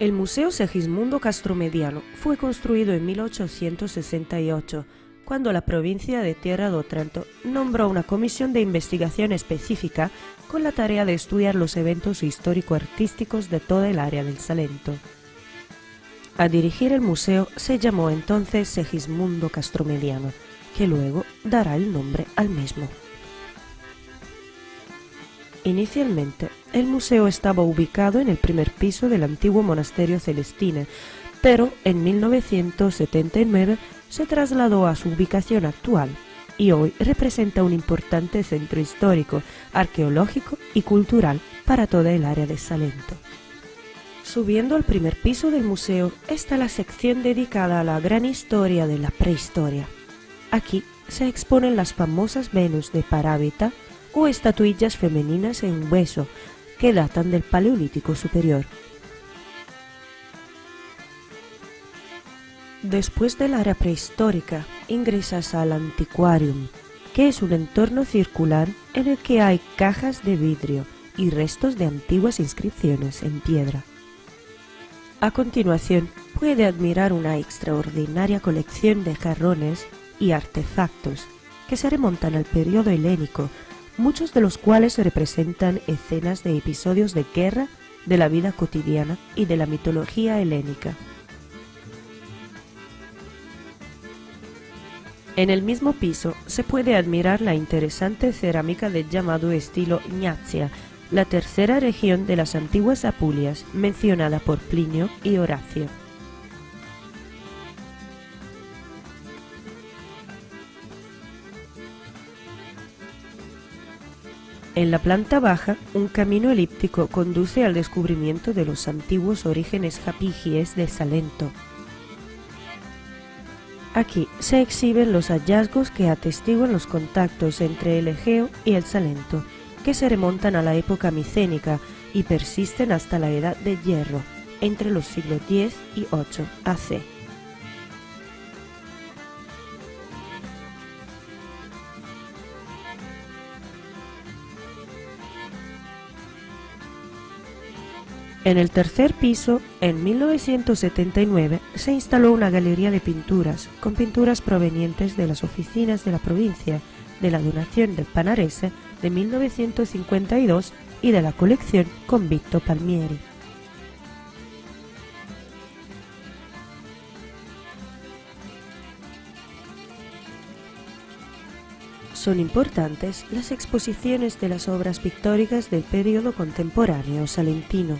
El Museo Segismundo Castromediano fue construido en 1868, cuando la provincia de Tierra de Otranto nombró una comisión de investigación específica con la tarea de estudiar los eventos histórico-artísticos de toda el área del Salento. A dirigir el museo se llamó entonces Segismundo Castromediano, que luego dará el nombre al mismo. Inicialmente, el museo estaba ubicado en el primer piso del antiguo monasterio Celestine, pero en 1979 se trasladó a su ubicación actual y hoy representa un importante centro histórico, arqueológico y cultural para toda el área de Salento. Subiendo al primer piso del museo está la sección dedicada a la gran historia de la prehistoria. Aquí se exponen las famosas Venus de Parábita, o estatuillas femeninas en hueso que datan del Paleolítico Superior. Después del área prehistórica, ingresas al antiquarium, que es un entorno circular en el que hay cajas de vidrio y restos de antiguas inscripciones en piedra. A continuación, puede admirar una extraordinaria colección de jarrones y artefactos que se remontan al periodo helénico muchos de los cuales representan escenas de episodios de guerra, de la vida cotidiana y de la mitología helénica. En el mismo piso se puede admirar la interesante cerámica del llamado estilo Ignacia, la tercera región de las antiguas Apulias mencionada por Plinio y Horacio. En la planta baja, un camino elíptico conduce al descubrimiento de los antiguos orígenes japigies de Salento. Aquí se exhiben los hallazgos que atestiguan los contactos entre el Egeo y el Salento, que se remontan a la época micénica y persisten hasta la Edad de Hierro, entre los siglos X y VIII AC. En el tercer piso, en 1979, se instaló una galería de pinturas, con pinturas provenientes de las oficinas de la provincia, de la donación del Panarese de 1952 y de la colección Convicto Palmieri. Son importantes las exposiciones de las obras pictóricas del periodo contemporáneo salentino.